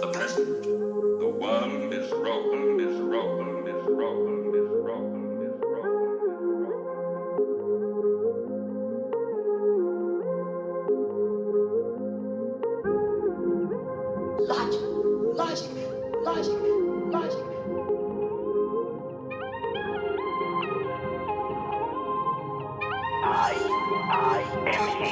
the present. The world is rotten, is rotten, is rotten, is rotten. Logic, logic, logic, logic. I, I am here.